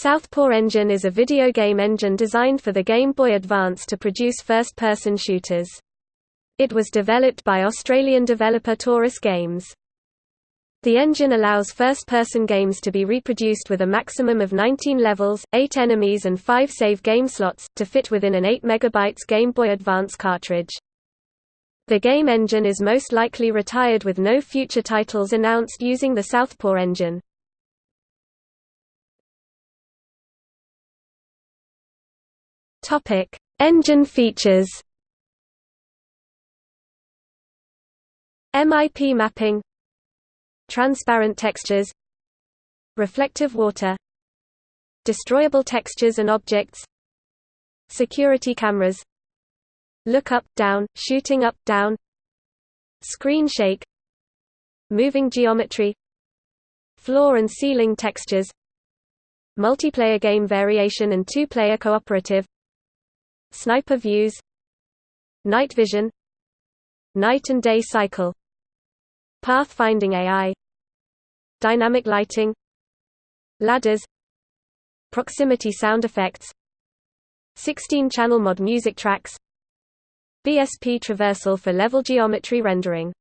Southpaw Engine is a video game engine designed for the Game Boy Advance to produce first-person shooters. It was developed by Australian developer Torus Games. The engine allows first-person games to be reproduced with a maximum of 19 levels, 8 enemies and 5 save game slots, to fit within an 8 MB Game Boy Advance cartridge. The game engine is most likely retired with no future titles announced using the Southpaw engine. Topic: Engine features. MIP mapping, transparent textures, reflective water, destroyable textures and objects, security cameras, look up down, shooting up down, screen shake, moving geometry, floor and ceiling textures, multiplayer game variation and two-player cooperative Sniper views Night vision Night and day cycle Pathfinding AI Dynamic lighting Ladders Proximity sound effects 16-channel mod music tracks BSP traversal for level geometry rendering.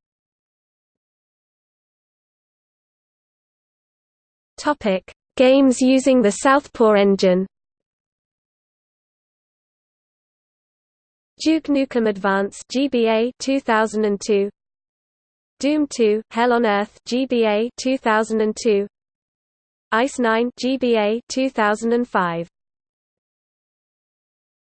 Games using the Southpaw engine Duke Nukem Advance GBA 2002 Doom 2 Hell on Earth GBA 2002 Ice 9 GBA 2005